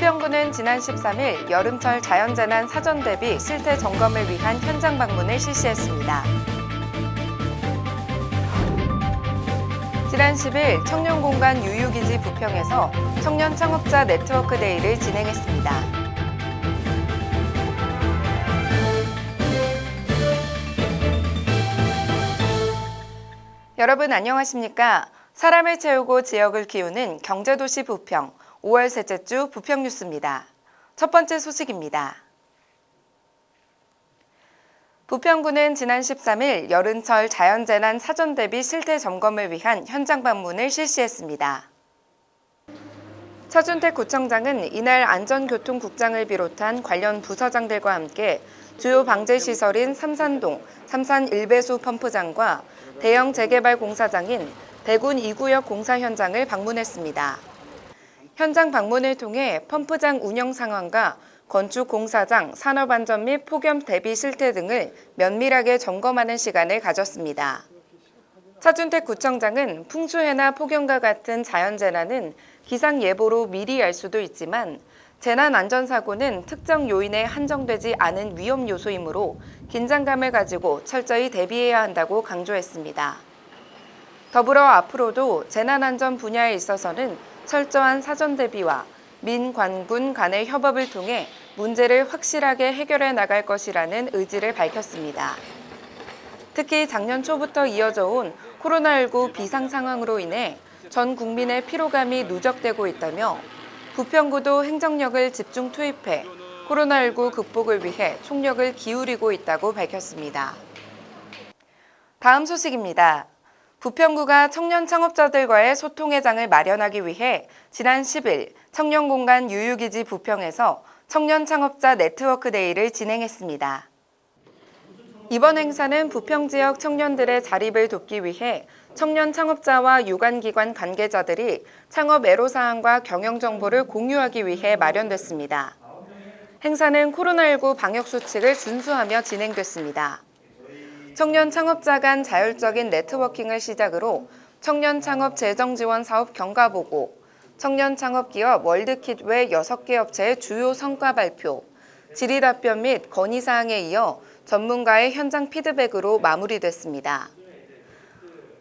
부평구는 지난 13일 여름철 자연재난 사전 대비 실태 점검을 위한 현장 방문을 실시했습니다. 지난 10일 청년공간 유유기지 부평에서 청년 창업자 네트워크 데이를 진행했습니다. 여러분 안녕하십니까? 사람을 채우고 지역을 키우는 경제도시 부평 5월 셋째 주 부평 뉴스입니다. 첫 번째 소식입니다. 부평구는 지난 13일 여름철 자연재난 사전 대비 실태 점검을 위한 현장 방문을 실시했습니다. 차준택 구청장은 이날 안전교통국장을 비롯한 관련 부서장들과 함께 주요 방제시설인 삼산동, 삼산 일배수 펌프장과 대형 재개발 공사장인 대군 2구역 공사 현장을 방문했습니다. 현장 방문을 통해 펌프장 운영 상황과 건축 공사장, 산업 안전 및 폭염 대비 실태 등을 면밀하게 점검하는 시간을 가졌습니다. 차준택 구청장은 풍수해나 폭염과 같은 자연재난은 기상예보로 미리 알 수도 있지만 재난안전사고는 특정 요인에 한정되지 않은 위험 요소이므로 긴장감을 가지고 철저히 대비해야 한다고 강조했습니다. 더불어 앞으로도 재난안전 분야에 있어서는 철저한 사전 대비와 민관군 간의 협업을 통해 문제를 확실하게 해결해 나갈 것이라는 의지를 밝혔습니다. 특히 작년 초부터 이어져 온 코로나19 비상 상황으로 인해 전 국민의 피로감이 누적되고 있다며 부평구도 행정력을 집중 투입해 코로나19 극복을 위해 총력을 기울이고 있다고 밝혔습니다. 다음 소식입니다. 부평구가 청년 창업자들과의 소통의 장을 마련하기 위해 지난 10일 청년공간 유유기지 부평에서 청년 창업자 네트워크 데이를 진행했습니다. 이번 행사는 부평 지역 청년들의 자립을 돕기 위해 청년 창업자와 유관기관 관계자들이 창업 애로사항과 경영정보를 공유하기 위해 마련됐습니다. 행사는 코로나19 방역수칙을 준수하며 진행됐습니다. 청년 창업자 간 자율적인 네트워킹을 시작으로 청년 창업 재정 지원 사업 경과 보고, 청년 창업 기업 월드킷 외 6개 업체의 주요 성과 발표, 질의 답변 및 건의 사항에 이어 전문가의 현장 피드백으로 마무리됐습니다.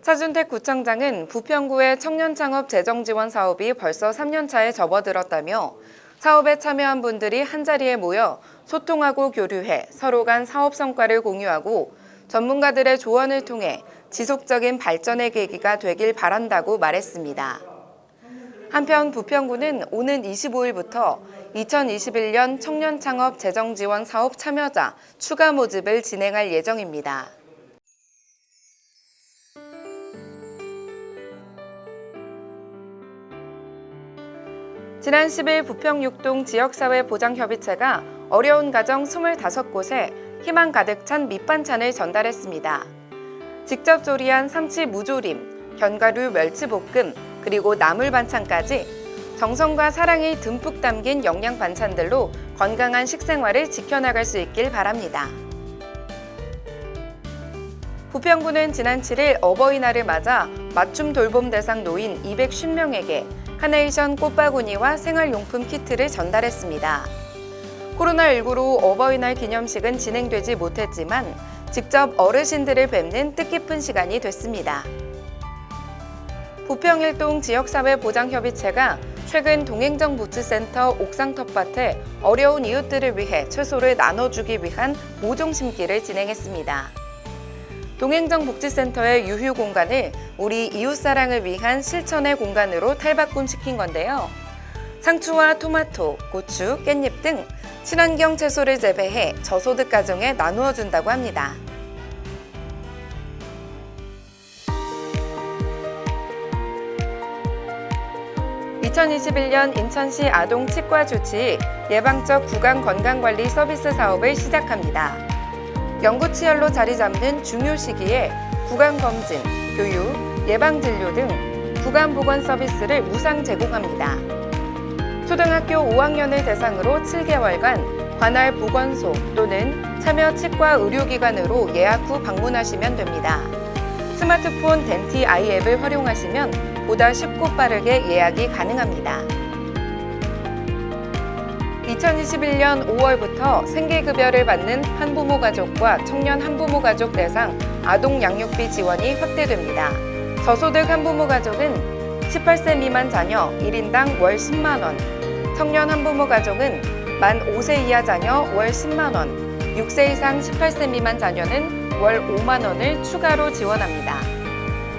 차준택 구청장은 부평구의 청년 창업 재정 지원 사업이 벌써 3년 차에 접어들었다며 사업에 참여한 분들이 한자리에 모여 소통하고 교류해 서로 간 사업 성과를 공유하고 전문가들의 조언을 통해 지속적인 발전의 계기가 되길 바란다고 말했습니다. 한편 부평구는 오는 25일부터 2021년 청년창업 재정지원 사업 참여자 추가 모집을 진행할 예정입니다. 지난 10일 부평 6동 지역사회보장협의체가 어려운 가정 25곳에 희망 가득 찬 밑반찬을 전달했습니다. 직접 조리한 삼치 무조림, 견과류 멸치볶음, 그리고 나물 반찬까지 정성과 사랑이 듬뿍 담긴 영양 반찬들로 건강한 식생활을 지켜나갈 수 있길 바랍니다. 부평구는 지난 7일 어버이날을 맞아 맞춤 돌봄 대상 노인 250명에게 카네이션 꽃바구니와 생활용품 키트를 전달했습니다. 코로나19로 어버이날 기념식은 진행되지 못했지만 직접 어르신들을 뵙는 뜻깊은 시간이 됐습니다. 부평일동 지역사회보장협의체가 최근 동행정 부츠센터 옥상 텃밭에 어려운 이웃들을 위해 채소를 나눠주기 위한 모종 심기를 진행했습니다. 동행정 복지센터의 유휴 공간을 우리 이웃사랑을 위한 실천의 공간으로 탈바꿈시킨 건데요. 상추와 토마토, 고추, 깻잎 등 친환경 채소를 재배해 저소득 가정에 나누어 준다고 합니다. (2021년) 인천시 아동 치과 주치 예방적 구강 건강관리 서비스 사업을 시작합니다. 연구치열로 자리 잡는 중요 시기에 구강검진, 교육, 예방진료 등 구강보건 서비스를 무상 제공합니다. 초등학교 5학년을 대상으로 7개월간 관할 보건소 또는 참여 치과 의료기관으로 예약 후 방문하시면 됩니다. 스마트폰 덴티 아이 앱을 활용하시면 보다 쉽고 빠르게 예약이 가능합니다. 2021년 5월부터 생계급여를 받는 한부모 가족과 청년 한부모 가족 대상 아동 양육비 지원이 확대됩니다. 저소득 한부모 가족은 18세 미만 자녀 1인당 월 10만 원, 청년 한부모 가족은 만 5세 이하 자녀 월 10만 원, 6세 이상 18세 미만 자녀는 월 5만 원을 추가로 지원합니다.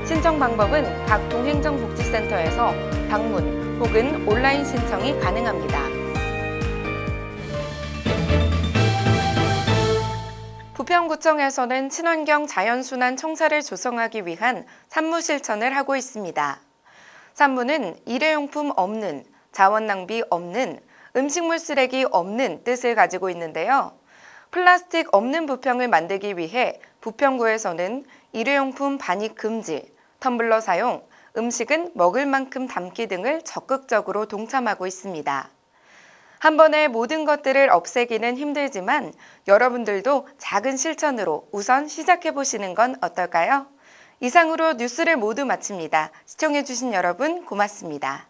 신청 방법은 각 동행정복지센터에서 방문 혹은 온라인 신청이 가능합니다. 부평구청에서는 친환경 자연순환 청사를 조성하기 위한 산무 실천을 하고 있습니다. 산무는 일회용품 없는, 자원 낭비 없는, 음식물 쓰레기 없는 뜻을 가지고 있는데요. 플라스틱 없는 부평을 만들기 위해 부평구에서는 일회용품 반입 금지, 텀블러 사용, 음식은 먹을 만큼 담기 등을 적극적으로 동참하고 있습니다. 한 번에 모든 것들을 없애기는 힘들지만 여러분들도 작은 실천으로 우선 시작해 보시는 건 어떨까요? 이상으로 뉴스를 모두 마칩니다. 시청해주신 여러분 고맙습니다.